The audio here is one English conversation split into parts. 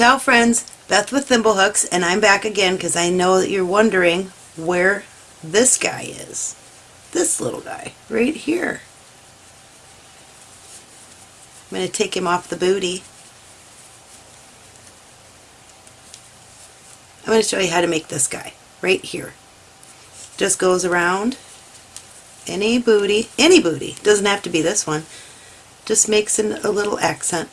Ciao friends, Beth with Thimblehooks and I'm back again because I know that you're wondering where this guy is. This little guy right here. I'm going to take him off the booty. I'm going to show you how to make this guy right here. Just goes around any booty, any booty, doesn't have to be this one, just makes an, a little accent.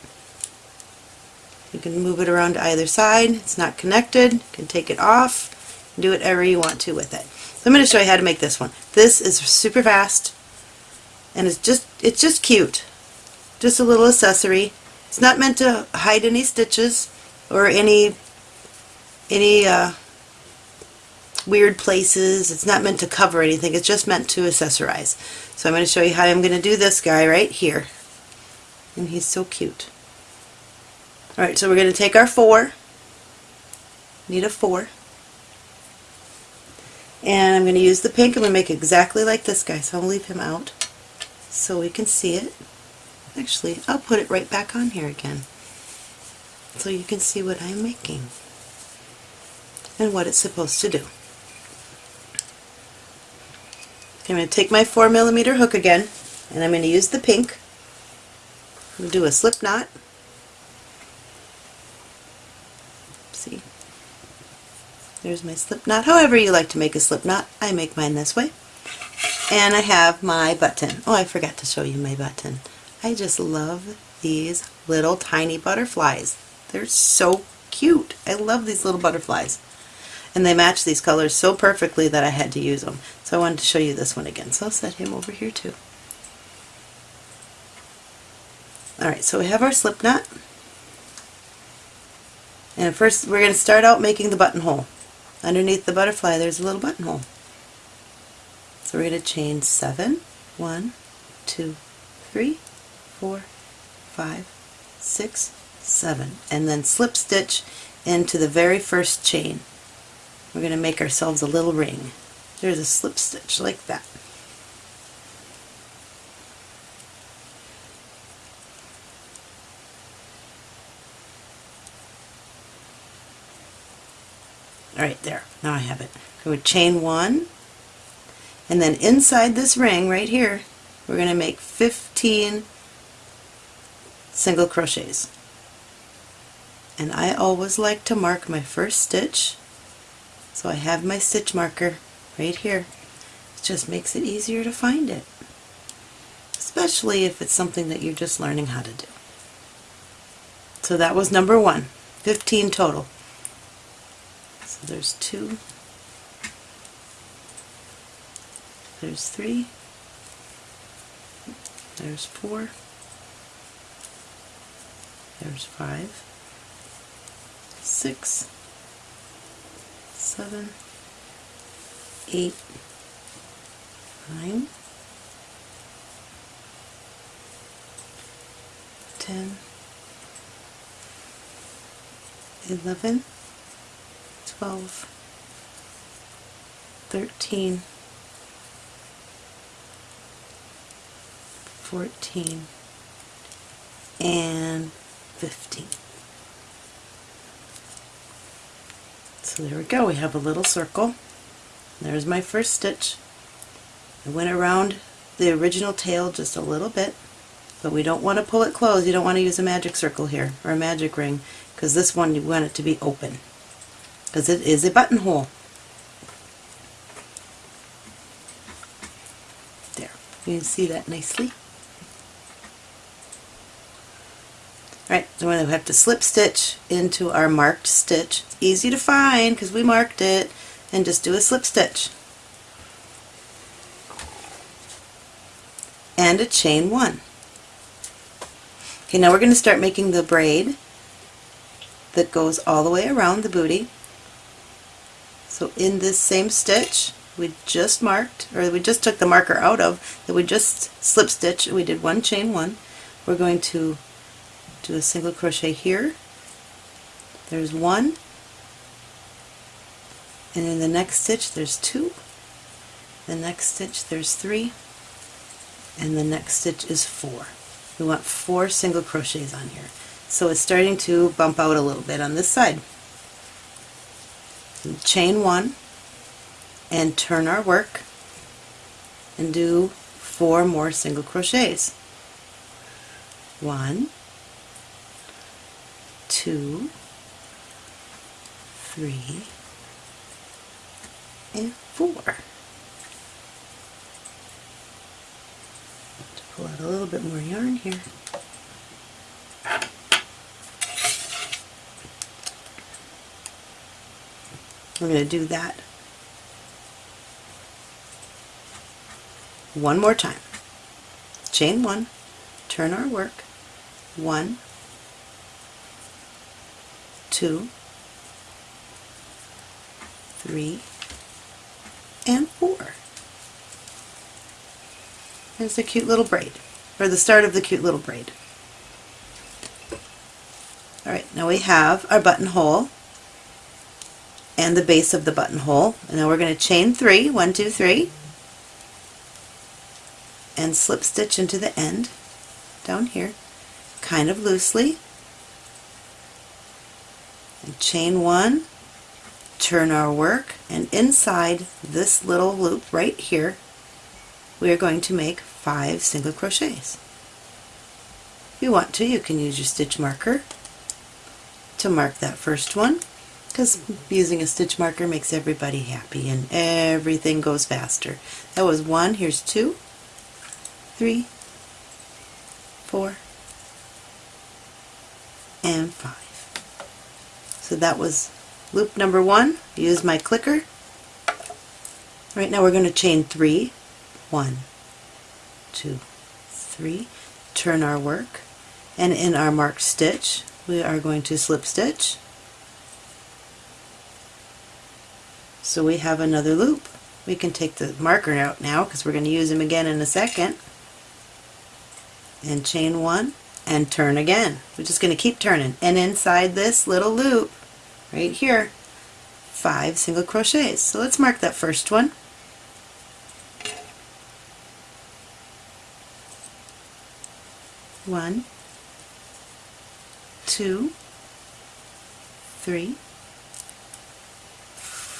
You can move it around to either side, it's not connected, you can take it off, do whatever you want to with it. So I'm going to show you how to make this one. This is super fast and it's just it's just cute. Just a little accessory. It's not meant to hide any stitches or any any uh, weird places. It's not meant to cover anything. It's just meant to accessorize. So I'm going to show you how I'm going to do this guy right here. And he's so cute. Alright, so we're going to take our four. Need a four. And I'm going to use the pink. I'm going to make exactly like this guy. So I'll leave him out so we can see it. Actually, I'll put it right back on here again so you can see what I'm making and what it's supposed to do. I'm going to take my 4 millimeter hook again and I'm going to use the pink. I'm going to do a slip knot. See, there's my slip knot. However you like to make a slip knot, I make mine this way. And I have my button. Oh, I forgot to show you my button. I just love these little tiny butterflies. They're so cute. I love these little butterflies and they match these colors so perfectly that I had to use them. So I wanted to show you this one again. So I'll set him over here too. Alright, so we have our slip knot. And first we're going to start out making the buttonhole. Underneath the butterfly there's a little buttonhole. So we're going to chain seven, one, two, three, four, five, six, seven, and then slip stitch into the very first chain we're going to make ourselves a little ring. There's a slip stitch like that. Alright, there. Now I have it. Would chain one, and then inside this ring right here, we're going to make 15 single crochets. And I always like to mark my first stitch so I have my stitch marker right here. It just makes it easier to find it, especially if it's something that you're just learning how to do. So that was number one, 15 total. So there's two, there's three, there's four, there's five, six, seven, eight, nine, ten, eleven, twelve, thirteen, fourteen, and fifteen. So there we go, we have a little circle. There's my first stitch. I went around the original tail just a little bit, but we don't want to pull it closed. You don't want to use a magic circle here, or a magic ring, because this one you want it to be open, because it is a buttonhole. There, you can see that nicely. Alright, then we have to slip stitch into our marked stitch. It's easy to find because we marked it and just do a slip stitch. And a chain one. Okay, now we're going to start making the braid that goes all the way around the booty. So in this same stitch we just marked, or we just took the marker out of, that we just slip stitch, we did one chain one, we're going to do a single crochet here. There's one. And in the next stitch there's two. The next stitch there's three. And the next stitch is four. We want four single crochets on here. So it's starting to bump out a little bit on this side. Chain one and turn our work and do four more single crochets. One, two, three, and four. To pull out a little bit more yarn here. We're going to do that one more time. Chain one, turn our work, one, two, three, and four. There's a cute little braid, or the start of the cute little braid. Alright, now we have our buttonhole and the base of the buttonhole. And now we're going to chain three, one, two, three, and slip stitch into the end down here, kind of loosely. And chain one, turn our work, and inside this little loop right here, we are going to make five single crochets. If you want to, you can use your stitch marker to mark that first one because using a stitch marker makes everybody happy and everything goes faster. That was one, here's two, three, four, and five. So that was loop number one. Use my clicker. Right now we're going to chain three. One, two, three. Turn our work. And in our marked stitch, we are going to slip stitch. So we have another loop. We can take the marker out now because we're going to use them again in a second. And chain one and turn again. We're just going to keep turning. And inside this little loop, right here, five single crochets. So let's mark that first one. One, two, three,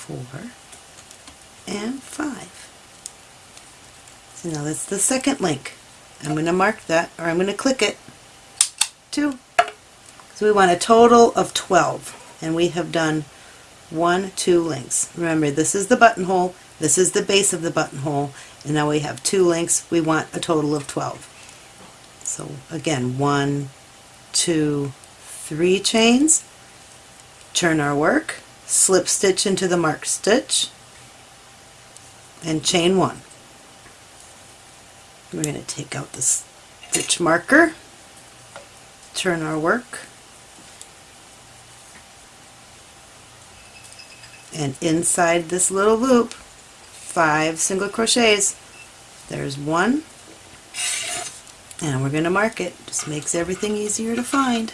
four, and five. So now that's the second link. I'm going to mark that, or I'm going to click it, two. So we want a total of 12, and we have done one, two links. Remember, this is the buttonhole, this is the base of the buttonhole, and now we have two links. We want a total of 12. So again, one, two, three chains, turn our work, slip stitch into the marked stitch, and chain one. We're going to take out the stitch marker, turn our work, and inside this little loop, five single crochets. There's one, and we're going to mark it. Just makes everything easier to find.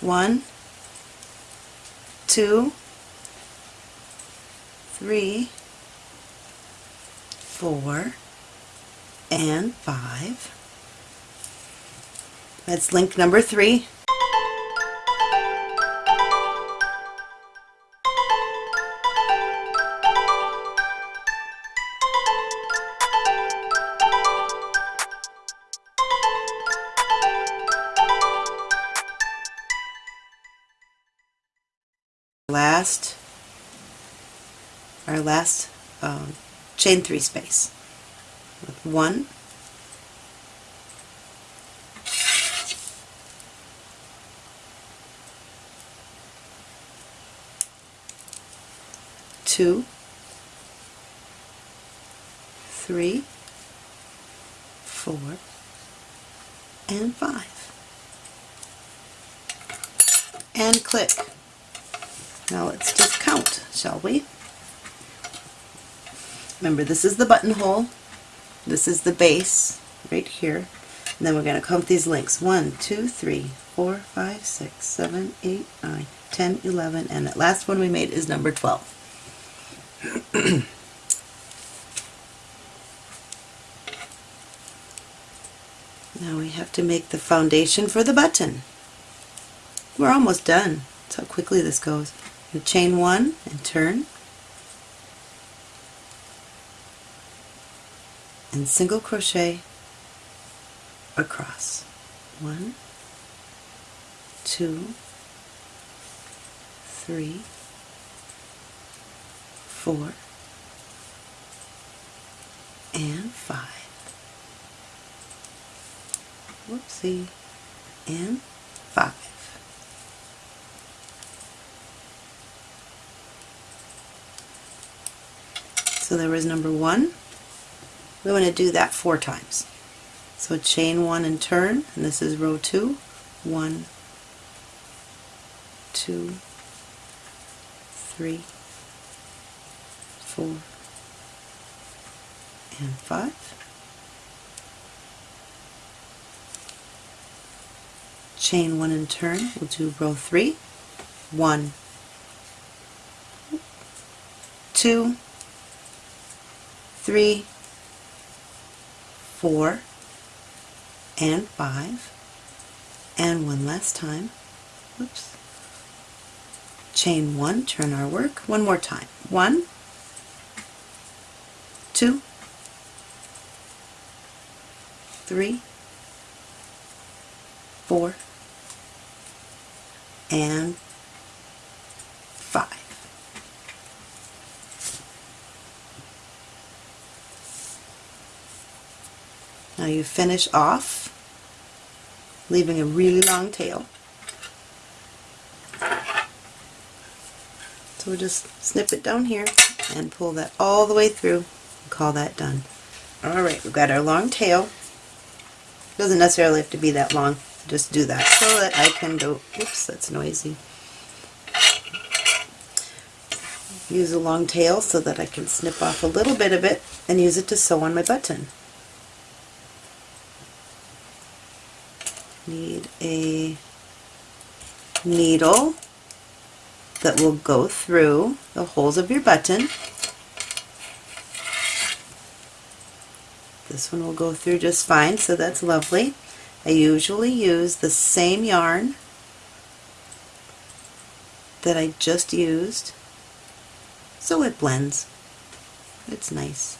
One, two, three, four, and five. That's link number three. Chain three space. With one. Two. Three. Four. And five. And click. Now let's just count, shall we? Remember, this is the buttonhole, this is the base, right here, and then we're going to count these links. 1, 2, 3, 4, 5, 6, 7, 8, 9, 10, 11, and that last one we made is number 12. now we have to make the foundation for the button. We're almost done. That's how quickly this goes. You chain one and turn. And single crochet across. One, two, three, four, and five. Whoopsie. And five. So there was number one. We want to do that four times. So chain one and turn, and this is row two. One, two, three, four, and five. Chain one and turn, we'll do row three. One, two, three, four, and five. And one last time. Oops. Chain one, turn our work. One more time. One, two, three, four, and five. Now you finish off leaving a really long tail. So we'll just snip it down here and pull that all the way through and call that done. Alright, we've got our long tail. Doesn't necessarily have to be that long. Just do that so that I can go, oops, that's noisy. Use a long tail so that I can snip off a little bit of it and use it to sew on my button. Need a needle that will go through the holes of your button. This one will go through just fine, so that's lovely. I usually use the same yarn that I just used, so it blends. It's nice.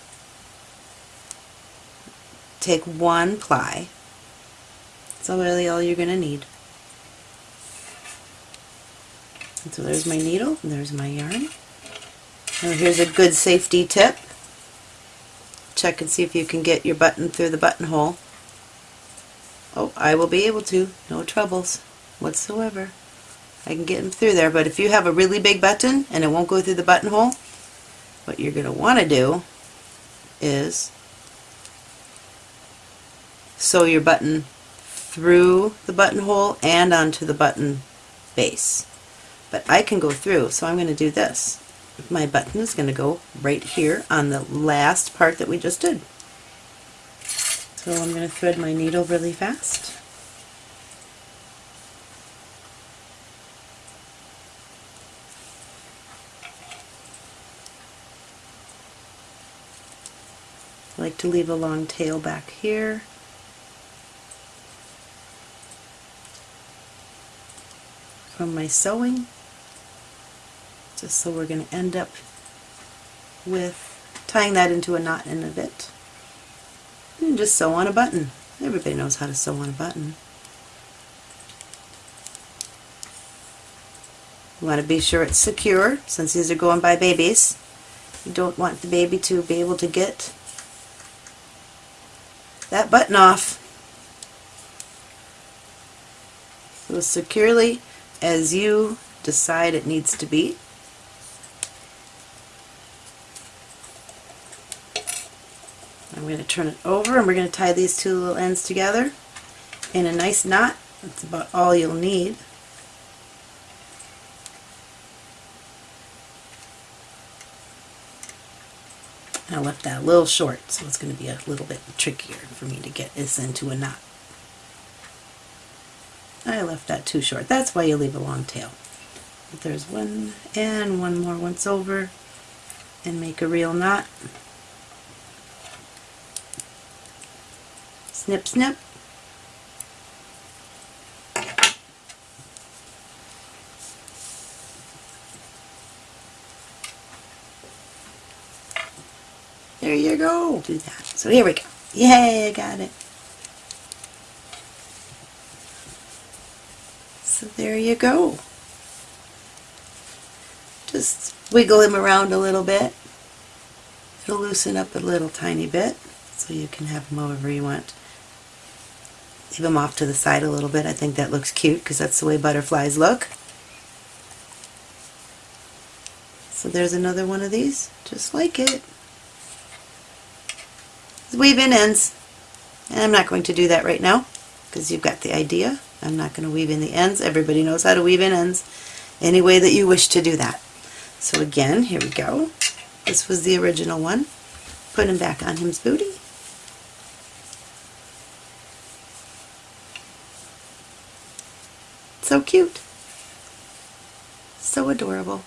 Take one ply. That's really all you're going to need. And so there's my needle, and there's my yarn. Now here's a good safety tip. Check and see if you can get your button through the buttonhole. Oh, I will be able to. No troubles whatsoever. I can get them through there, but if you have a really big button and it won't go through the buttonhole, what you're going to want to do is sew your button through the buttonhole and onto the button base. But I can go through, so I'm going to do this. My button is going to go right here on the last part that we just did. So I'm going to thread my needle really fast. I like to leave a long tail back here. From my sewing just so we're going to end up with tying that into a knot in a bit and just sew on a button. Everybody knows how to sew on a button. You want to be sure it's secure since these are going by babies. You don't want the baby to be able to get that button off. So securely as you decide it needs to be. I'm going to turn it over and we're going to tie these two little ends together in a nice knot. That's about all you'll need. I left that a little short, so it's going to be a little bit trickier for me to get this into a knot. I left that too short. That's why you leave a long tail. But there's one and one more once over and make a real knot. Snip, snip. There you go. Do that. So here we go. Yay, I got it. There you go. Just wiggle him around a little bit. It'll loosen up a little tiny bit so you can have him however you want. Leave him off to the side a little bit. I think that looks cute because that's the way butterflies look. So there's another one of these, just like it. Weave in ends. And I'm not going to do that right now because you've got the idea. I'm not going to weave in the ends. Everybody knows how to weave in ends any way that you wish to do that. So again, here we go. This was the original one. Put him back on him's booty. So cute. So adorable.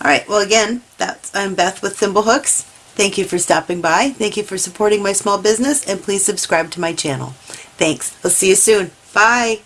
Alright, well again, that's I'm Beth with Thimblehooks. Thank you for stopping by. Thank you for supporting my small business and please subscribe to my channel. Thanks. I'll see you soon. Bye.